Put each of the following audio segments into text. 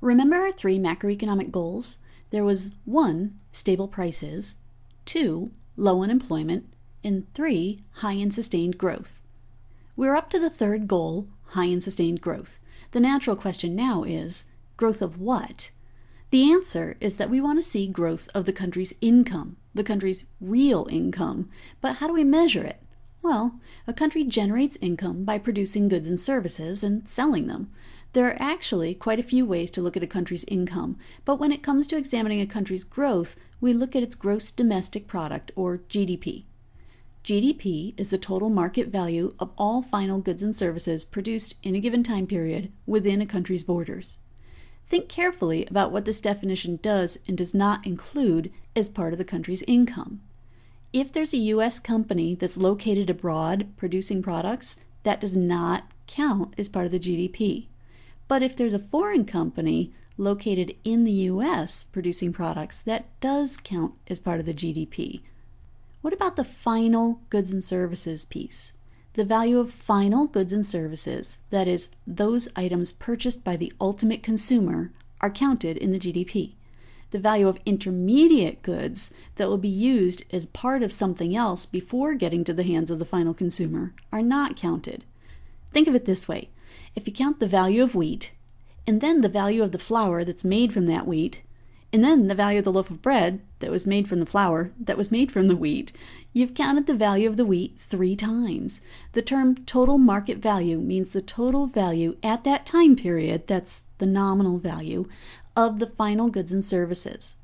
Remember our three macroeconomic goals? There was one, stable prices, two, low unemployment, and three, high and sustained growth. We're up to the third goal, high and sustained growth. The natural question now is growth of what? The answer is that we want to see growth of the country's income, the country's real income. But how do we measure it? Well, a country generates income by producing goods and services and selling them. There are actually quite a few ways to look at a country's income, but when it comes to examining a country's growth, we look at its gross domestic product, or GDP. GDP is the total market value of all final goods and services produced in a given time period within a country's borders. Think carefully about what this definition does and does not include as part of the country's income. If there's a U.S. company that's located abroad producing products, that does not count as part of the GDP. But if there's a foreign company located in the U.S. producing products, that does count as part of the GDP. What about the final goods and services piece? The value of final goods and services, that is, those items purchased by the ultimate consumer, are counted in the GDP. The value of intermediate goods that will be used as part of something else before getting to the hands of the final consumer are not counted. Think of it this way if you count the value of wheat, and then the value of the flour that's made from that wheat, and then the value of the loaf of bread that was made from the flour that was made from the wheat, you've counted the value of the wheat three times. The term total market value means the total value at that time period, that's the nominal value, of the final goods and services.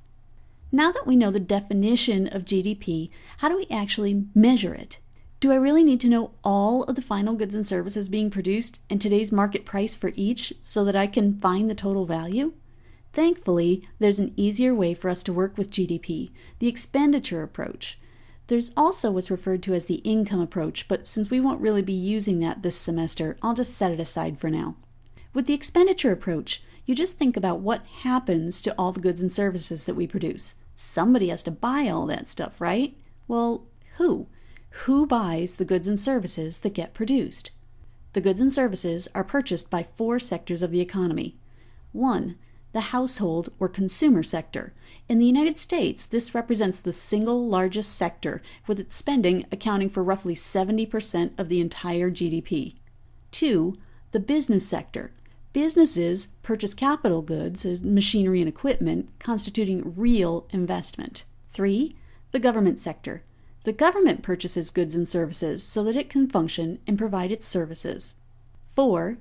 Now that we know the definition of GDP, how do we actually measure it? Do I really need to know all of the final goods and services being produced and today's market price for each so that I can find the total value? Thankfully, there's an easier way for us to work with GDP, the expenditure approach. There's also what's referred to as the income approach, but since we won't really be using that this semester, I'll just set it aside for now. With the expenditure approach, you just think about what happens to all the goods and services that we produce. Somebody has to buy all that stuff, right? Well, who? Who buys the goods and services that get produced? The goods and services are purchased by four sectors of the economy. 1 the household or consumer sector. In the United States, this represents the single largest sector, with its spending accounting for roughly 70% of the entire GDP. 2. The business sector. Businesses purchase capital goods as machinery and equipment, constituting real investment. 3. The government sector. The government purchases goods and services so that it can function and provide its services. 4.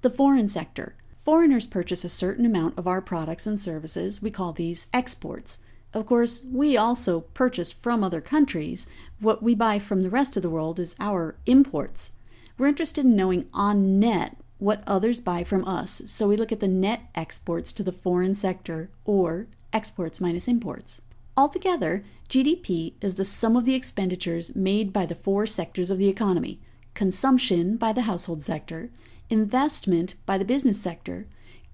The foreign sector Foreigners purchase a certain amount of our products and services. We call these exports. Of course, we also purchase from other countries. What we buy from the rest of the world is our imports. We're interested in knowing on net what others buy from us, so we look at the net exports to the foreign sector, or exports minus imports. Altogether, GDP is the sum of the expenditures made by the four sectors of the economy consumption by the household sector, investment by the business sector,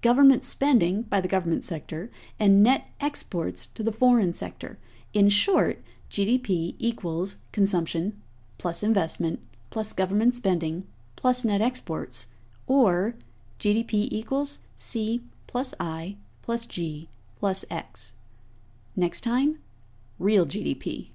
government spending by the government sector, and net exports to the foreign sector. In short, GDP equals consumption plus investment plus government spending plus net exports, or GDP equals C plus I plus G plus X. Next time, real GDP.